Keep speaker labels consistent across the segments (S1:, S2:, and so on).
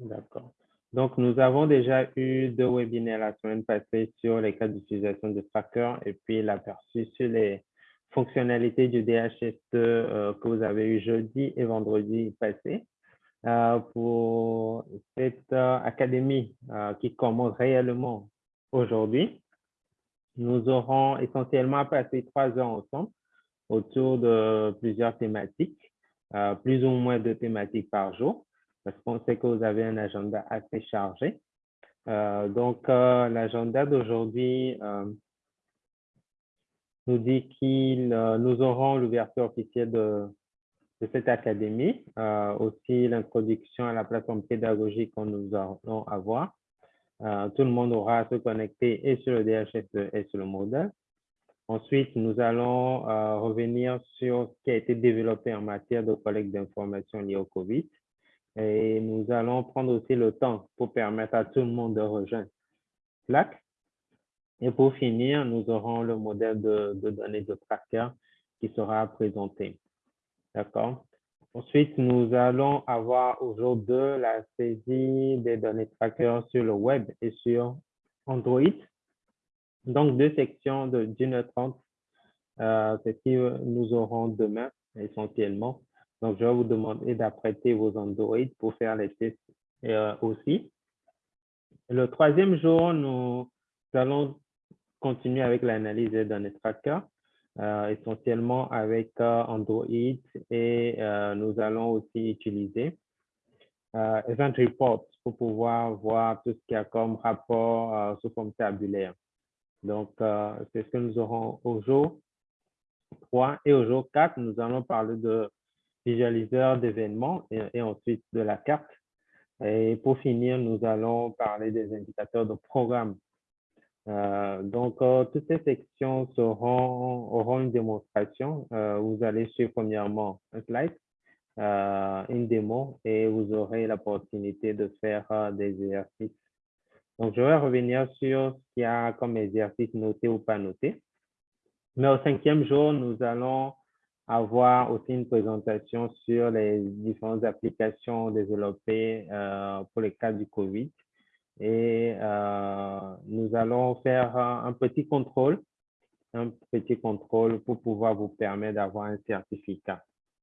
S1: D'accord. Donc, nous avons déjà eu deux webinaires la semaine passée sur les cas d'utilisation de Tracker et puis l'aperçu sur les fonctionnalités du DHS2 euh, que vous avez eu jeudi et vendredi passé. Euh, pour cette euh, académie qui commence réellement aujourd'hui, nous aurons essentiellement passé trois heures ensemble autour de plusieurs thématiques, plus ou moins deux thématiques par jour qu'on sait que vous avez un agenda assez chargé. Euh, donc, euh, l'agenda d'aujourd'hui euh, nous dit qu'il nous aurons l'ouverture officielle de, cette académie, aussi l'introduction à la plateforme pédagogique que nous allons avoir. tout le monde aura à se connecter et sur le DHS et sur le modèle. Ensuite, nous allons revenir sur ce qui a été développé en matière de collecte d'informations liées au COVID. Et nous allons prendre aussi le temps pour permettre à tout le monde de rejoindre Slack. Et pour finir, nous aurons le modèle de, données de tracker qui sera présenté. D'accord? Ensuite, nous allons avoir au jour 2 la saisie des données tracker sur le web et sur Android. Donc, deux sections de 1h30, euh, c'est ce que nous aurons demain essentiellement. Donc, je vais vous demander d'apprêter vos Android pour faire les tests euh, aussi. Le troisième jour, nous allons continuer avec l'analyse des données tracker, euh, essentiellement avec euh, Android et nous allons aussi utiliser Event Reports pour pouvoir voir tout ce qu'il y a comme rapport sous forme tabulaire. Donc, c'est ce que nous aurons au jour 3 et au jour 4, nous allons parler de visualiseur d'événements et, ensuite de la carte. Et pour finir, nous allons parler des indicateurs de programme. Euh, donc, euh, toutes ces sections auront une démonstration. Euh, vous allez suivre premièrement un slide, une démo, et vous aurez l'opportunité de faire des exercices. Donc, je vais revenir sur ce qu'il y a comme exercice noté ou pas noté. Mais au cinquième jour, nous allons avoir aussi une présentation sur les différentes applications développées euh, pour les cas du COVID. Et euh, nous allons faire un petit contrôle, un petit contrôle pour pouvoir vous permettre d'avoir un certificat.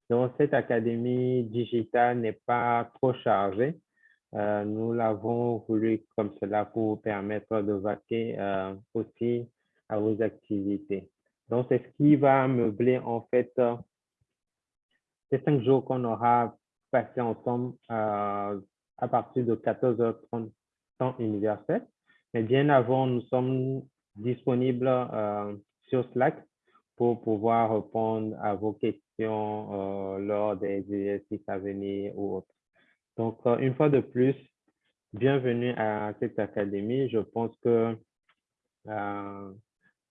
S1: Donc, cette académie digitale n'est pas trop chargée. Euh, nous l'avons voulu comme cela pour vous permettre de vaquer aussi à vos activités. Donc, c'est ce qui va meubler en fait euh, ces cinq jours qu'on aura passé ensemble euh, à partir de 14h30 temps universel. Mais bien avant, nous sommes disponibles euh, sur Slack pour pouvoir répondre à vos questions lors des exercices à venir ou autres. Donc, une fois de plus, bienvenue à cette académie. Je pense que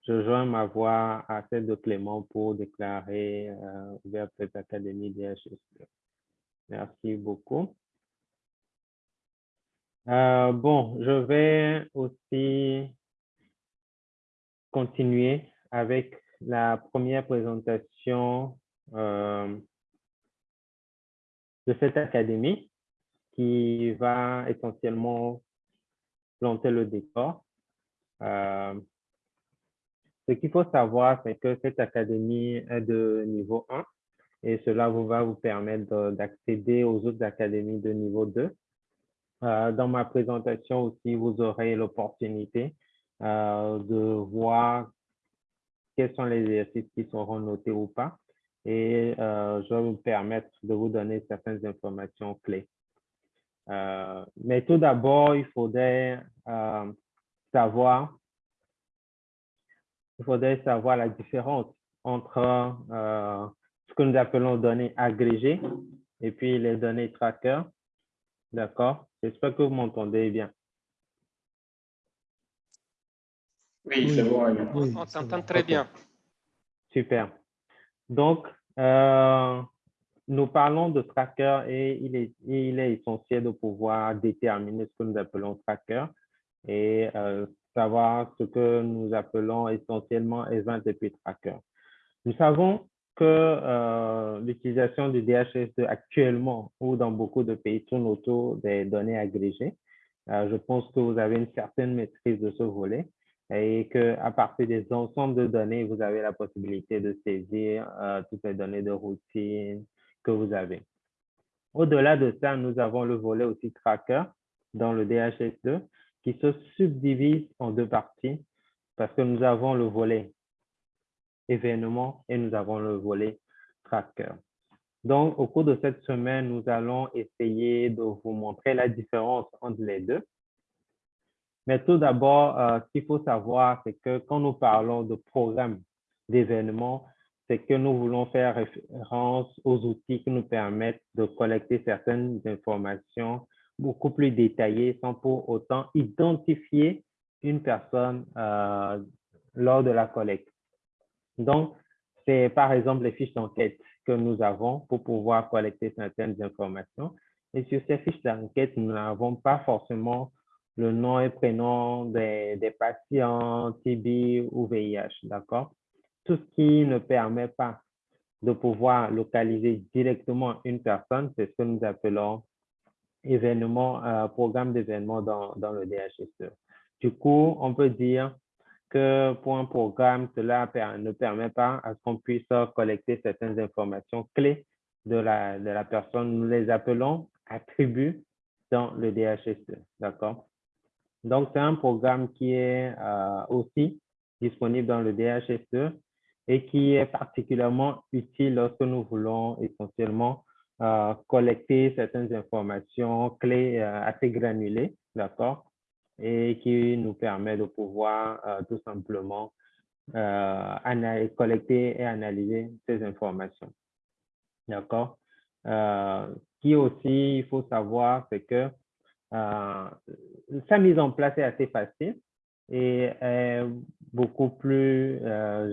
S1: je joins ma voix à celle de Clément pour déclarer euh, vers cette académie d'IHSE. Merci beaucoup. Euh, bon, je vais aussi continuer avec la première présentation euh, de cette académie qui va essentiellement planter le décor. Ce qu'il faut savoir, c'est que cette académie est de niveau 1 et cela vous va vous permettre d'accéder aux autres académies de niveau 2. Euh, dans ma présentation aussi, vous aurez l'opportunité euh, de voir quels sont les exercices qui seront notés ou pas. Et euh, je vais vous permettre de vous donner certaines informations clés. mais tout d'abord, il faudrait savoir il faudrait savoir la différence entre euh, ce que nous appelons données agrégées et puis les données tracker. D'accord? J'espère que vous m'entendez bien.
S2: Oui, c'est bon.
S3: On s'entend très bien.
S1: Super. Donc, euh, nous parlons de tracker et il est, il est essentiel de pouvoir déterminer ce que nous appelons tracker. Et euh, savoir ce que nous appelons essentiellement Event et Tracker. Nous savons que l'utilisation du DHS2 actuellement ou dans beaucoup de pays tourne autour des données agrégées. je pense que vous avez une certaine maîtrise de ce volet et qu'à partir des ensembles de données, vous avez la possibilité de saisir toutes les données de routine que vous avez. Au-delà de ça, nous avons le volet aussi tracker dans le DHS2 qui se subdivise en deux parties parce que nous avons le volet événement et nous avons le volet tracker. Donc, au cours de cette semaine, nous allons essayer de vous montrer la différence entre les deux. Mais tout d'abord, euh, ce qu'il faut savoir, c'est que quand nous parlons de programme d'événements, c'est que nous voulons faire référence aux outils qui nous permettent de collecter certaines informations beaucoup plus détaillées sans pour autant identifier une personne euh, lors de la collecte. Donc, c'est par exemple les fiches d'enquête que nous avons pour pouvoir collecter certaines informations. Et sur ces fiches d'enquête, nous n'avons pas forcément le nom et prénom des, des patients TB ou VIH, d'accord? tout ce qui ne permet pas de pouvoir localiser directement une personne, c'est ce que nous appelons événement, euh, programme d'événement dans, dans le DHSE. Du coup, on peut dire que pour un programme, cela ne permet pas à ce qu'on puisse collecter certaines informations clés de la, de la personne. Nous les appelons attributs dans le DHSE. D'accord? Donc, c'est un programme qui est euh, aussi disponible dans le DHSE et qui est particulièrement utile lorsque nous voulons essentiellement euh, collecter certaines informations clés euh, assez granulées, d'accord, et qui nous permet de pouvoir euh, tout simplement collecter et analyser ces informations, d'accord. qui aussi, il faut savoir, c'est que sa mise en place est assez facile et beaucoup plus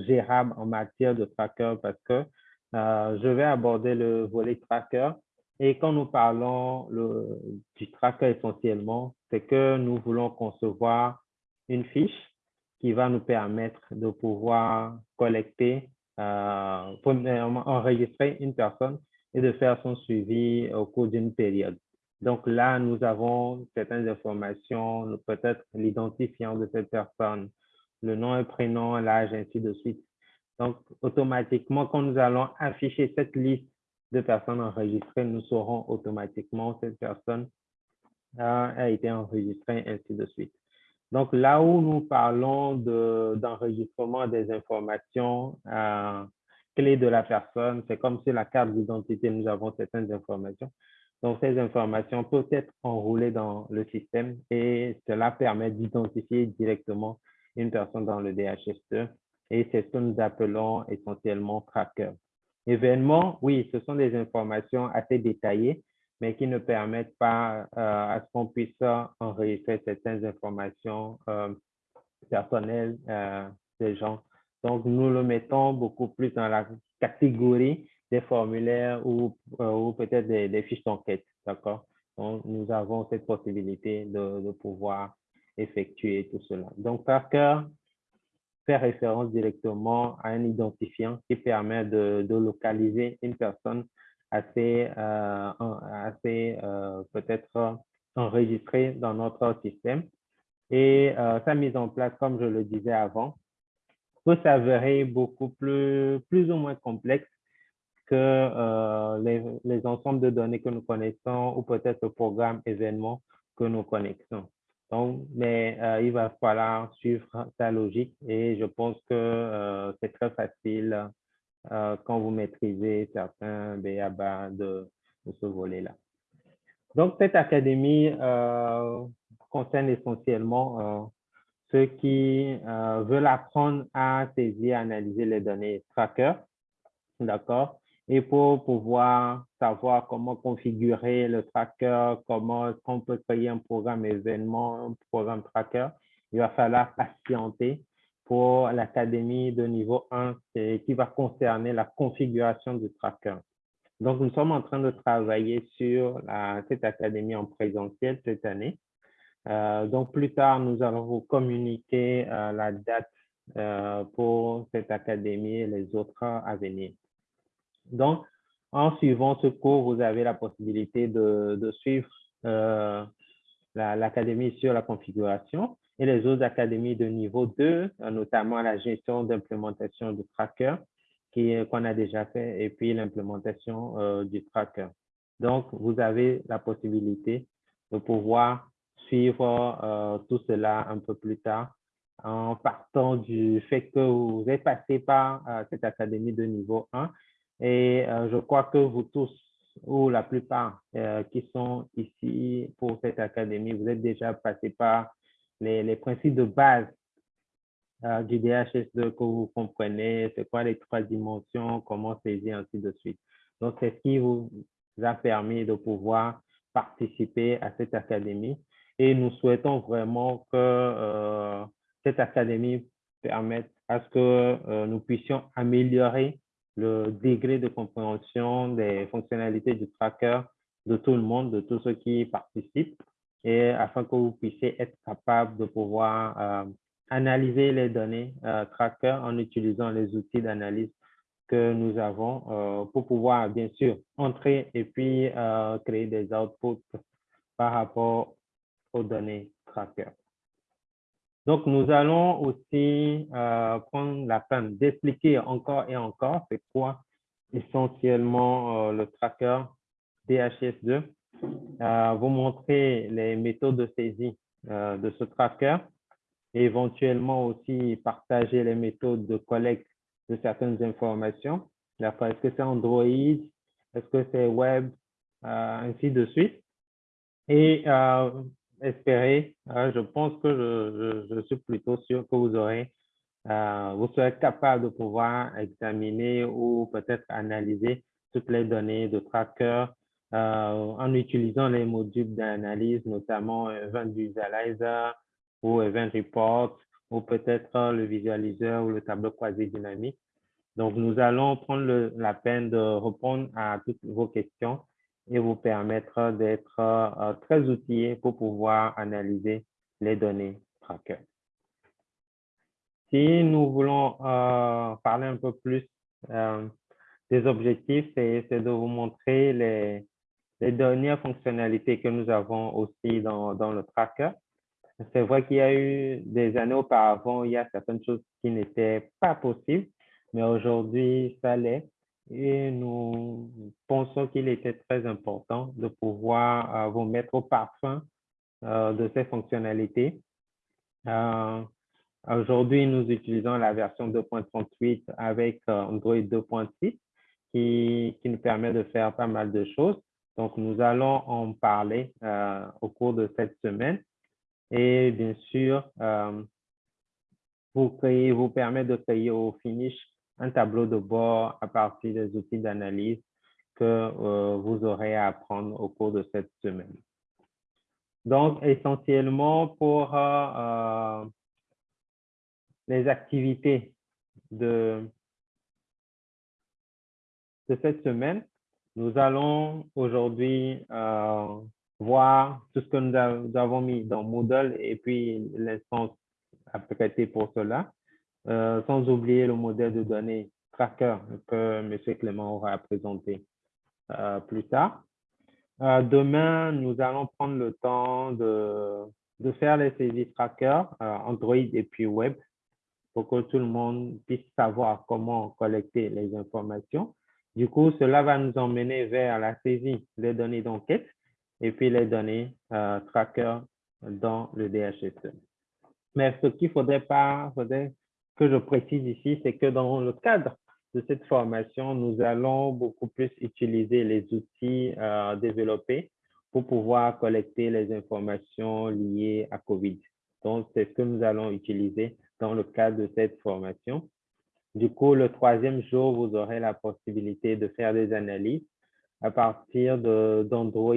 S1: gérable en matière de tracker parce que euh, je vais aborder le volet tracker. Et quand nous parlons du tracker essentiellement, c'est que nous voulons concevoir une fiche qui va nous permettre de pouvoir collecter, euh, enregistrer une personne et de faire son suivi au cours d'une période. Donc là, nous avons certaines informations, peut-être l'identifiant de cette personne, le nom et prénom, l'âge, ainsi de suite. Donc, automatiquement, quand nous allons afficher cette liste de personnes enregistrées, nous saurons automatiquement cette personne a, été enregistrée, ainsi de suite. Donc, là où nous parlons d'enregistrement des informations euh, clés de la personne, c'est comme si la carte d'identité, nous avons certaines informations. Donc, ces informations peuvent être enroulées dans le système et cela permet d'identifier directement une personne dans le DHS2 et c'est ce que nous appelons essentiellement tracker. Événements, oui, ce sont des informations assez détaillées, mais qui ne permettent pas euh, à ce qu'on puisse enregistrer certaines informations euh, personnelles euh, des gens. Donc, nous le mettons beaucoup plus dans la catégorie des formulaires ou, euh, ou peut-être des, fiches d'enquête, d'accord? Donc, nous avons cette possibilité de, de, pouvoir effectuer tout cela. Donc, Tracker fait référence directement à un identifiant qui permet de, localiser une personne assez, euh, assez euh, peut-être enregistrée dans notre système. Et sa mise en place, comme je le disais avant, peut s'avérer beaucoup plus, plus ou moins complexe que euh, les, les, ensembles de données que nous connaissons ou peut-être le programme événement que nous connaissons. Donc, mais euh, il va falloir suivre sa logique et je pense que euh, c'est très facile quand vous maîtrisez certains BABA de, de ce volet-là. Donc, cette académie concerne essentiellement ceux qui veulent apprendre à saisir, analyser les données tracker, d'accord, et pour pouvoir savoir comment configurer le tracker, comment on peut créer un programme événement, un programme tracker, il va falloir patienter pour l'académie de niveau 1 qui va concerner la configuration du tracker. Donc, nous sommes en train de travailler sur cette académie en présentiel cette année. Euh, donc, plus tard, nous allons vous communiquer euh, la date euh, pour cette académie et les autres à venir. Donc, en suivant ce cours, vous avez la possibilité de, suivre euh, l'académie sur la configuration et les autres académies de niveau 2, notamment la gestion d'implémentation du tracker qu'on a déjà fait et puis l'implémentation euh, du tracker. Donc, vous avez la possibilité de pouvoir suivre euh, tout cela un peu plus tard en partant du fait que vous êtes passé par cette académie de niveau 1 et je crois que vous tous ou la plupart qui sont ici pour cette académie, vous êtes déjà passé par les, principes de base euh, du DHS2 que vous comprenez, c'est quoi les trois dimensions, comment saisir, ainsi de suite. Donc, c'est ce qui vous a permis de pouvoir participer à cette académie. Et nous souhaitons vraiment que euh, cette académie permette à ce que euh, nous puissions améliorer le degré de compréhension des fonctionnalités du tracker de tout le monde, de tous ceux qui participent, et afin que vous puissiez être capable de pouvoir analyser les données euh, tracker en utilisant les outils d'analyse que nous avons euh, pour pouvoir, bien sûr, entrer et puis euh, créer des outputs par rapport aux données tracker. Donc, nous allons aussi prendre la peine d'expliquer encore et encore c'est quoi essentiellement le tracker DHS2, vous montrer les méthodes de saisie de ce tracker et éventuellement aussi partager les méthodes de collecte de certaines informations. Est-ce que c'est Android? Est-ce que c'est web? Euh, ainsi de suite. Et euh, espérer, euh, je pense que je, je, suis plutôt sûr que vous aurez, vous serez capable de pouvoir examiner ou peut-être analyser toutes les données de tracker en utilisant les modules d'analyse, notamment Event Visualizer, ou Event Report, ou peut-être le visualiseur ou le tableau croisé dynamique. Donc, nous allons prendre la peine de répondre à toutes vos questions et vous permettre d'être euh, très outillé pour pouvoir analyser les données tracker. Si nous voulons euh, parler un peu plus euh, des objectifs, c'est de vous montrer les, dernières fonctionnalités que nous avons aussi dans, dans le tracker. C'est vrai qu'il y a eu des années auparavant, il y a certaines choses qui n'étaient pas possibles, mais aujourd'hui, ça l'est. Et nous pensons qu'il était très important de pouvoir euh, vous mettre au parfum euh, de ces fonctionnalités. Euh, aujourd'hui, nous utilisons la version 2.38 avec Android 2.6 qui, qui nous permet de faire pas mal de choses. Donc, nous allons en parler au cours de cette semaine. Et bien sûr, vous, créez, vous permet de créer au finish un tableau de bord à partir des outils d'analyse que euh, vous aurez à apprendre au cours de cette semaine. Donc, essentiellement pour euh, les activités de, de cette semaine, nous allons aujourd'hui voir tout ce que nous, avons mis dans Moodle et puis l'instance apprêtée pour cela, euh, sans oublier le modèle de données tracker que M. Clément aura présenté euh, plus tard. Euh, demain, nous allons prendre le temps de, faire les saisies tracker Android et puis web pour que tout le monde puisse savoir comment collecter les informations. Du coup, cela va nous emmener vers la saisie des données d'enquête et puis les données euh, tracker dans le DHS. Mais ce qu'il faudrait pas, faudrait que je précise ici, c'est que dans le cadre de cette formation, nous allons beaucoup plus utiliser les outils euh, développés pour pouvoir collecter les informations liées à COVID. Donc, c'est ce que nous allons utiliser dans le cadre de cette formation. Du coup, le troisième jour, vous aurez la possibilité de faire des analyses à partir d'Android,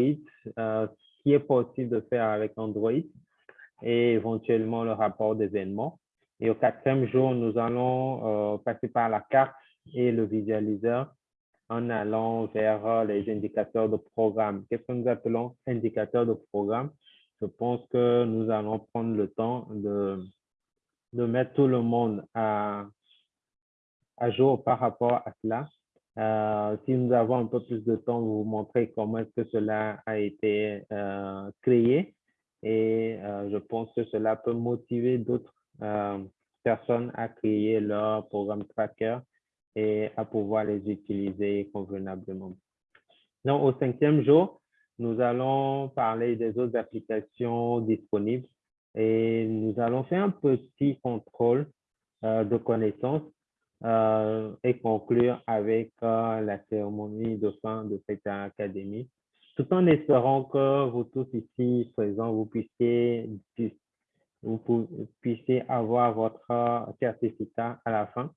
S1: euh, ce qui est possible de faire avec Android et éventuellement le rapport d'événements. Et au quatrième jour, nous allons euh, passer par la carte et le visualiseur en allant vers les indicateurs de programme. Qu'est-ce que nous appelons indicateurs de programme? Je pense que nous allons prendre le temps de, de mettre tout le monde à, à jour par rapport à cela Euh, si nous avons un peu plus de temps, vous montrer comment est-ce que cela a été euh, créé. Et euh, je pense que cela peut motiver d'autres personnes à créer leur programme tracker et à pouvoir les utiliser convenablement. Donc, au cinquième jour, nous allons parler des autres applications disponibles et nous allons faire un petit contrôle de connaissances euh, et conclure avec euh, la cérémonie de fin de cette académie, tout en espérant que vous tous ici présents, vous puissiez, vous puissiez avoir votre certificat à la fin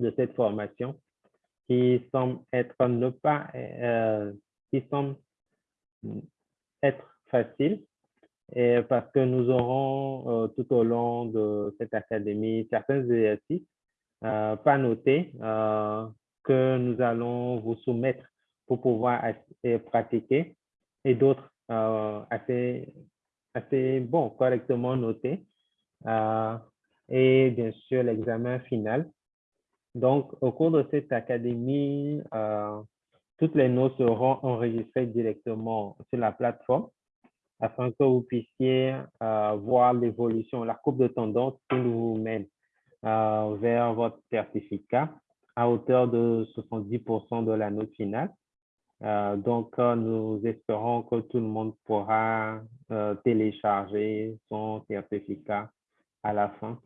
S1: de cette formation qui semble être ne pas, euh, qui semble être facile et parce que nous aurons tout au long de cette académie certains exercices euh, pas noté euh, que nous allons vous soumettre pour pouvoir pratiquer et d'autres euh, assez, assez bon, correctement notés. et bien sûr, l'examen final. Donc, au cours de cette académie, toutes les notes seront enregistrées directement sur la plateforme afin que vous puissiez voir l'évolution, la courbe de tendance qui nous mène euh, vers votre certificat à hauteur de 70% de la note finale. Euh, donc, euh, nous espérons que tout le monde pourra télécharger son certificat à la fin.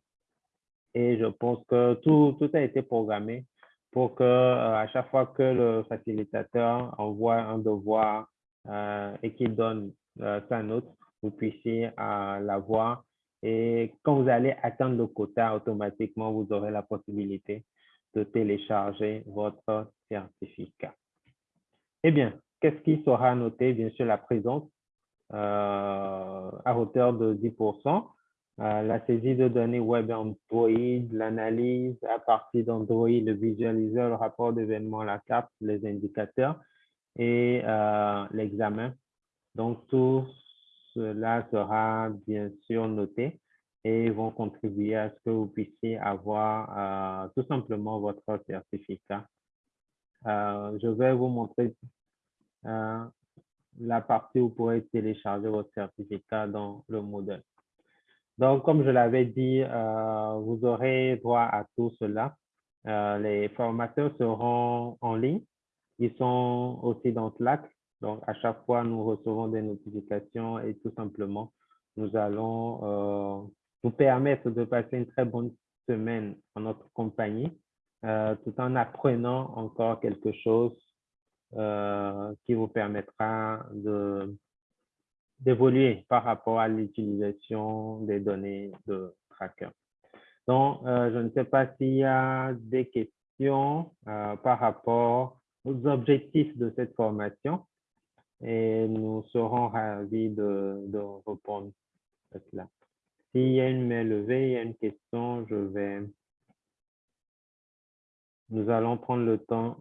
S1: Et je pense que tout, tout a été programmé pour que à chaque fois que le facilitateur envoie un devoir et qu'il donne sa note, vous puissiez l'avoir et quand vous allez atteindre le quota, automatiquement, vous aurez la possibilité de télécharger votre certificat. Eh bien, qu'est-ce qui sera noté? Bien sûr, la présence euh, à hauteur de 10%, euh, la saisie de données web Android, l'analyse à partir d'Android, le visualiseur, le rapport d'événement, la carte, les indicateurs et euh, l'examen. Donc, tout cela sera bien sûr noté et vont contribuer à ce que vous puissiez avoir tout simplement votre certificat. Euh, je vais vous montrer euh, la partie où vous pourrez télécharger votre certificat dans le modèle. Donc, comme je l'avais dit, vous aurez droit à tout cela. les formateurs seront en ligne. Ils sont aussi dans Slack. Donc, à chaque fois, nous recevons des notifications et tout simplement, nous allons euh, vous permettre de passer une très bonne semaine en notre compagnie, euh, tout en apprenant encore quelque chose euh, qui vous permettra d'évoluer par rapport à l'utilisation des données de tracker. Donc, je ne sais pas s'il y a des questions par rapport aux objectifs de cette formation et nous serons ravis de, de répondre à cela. S'il y a une main levée, il y a une question, je vais... Nous allons prendre le temps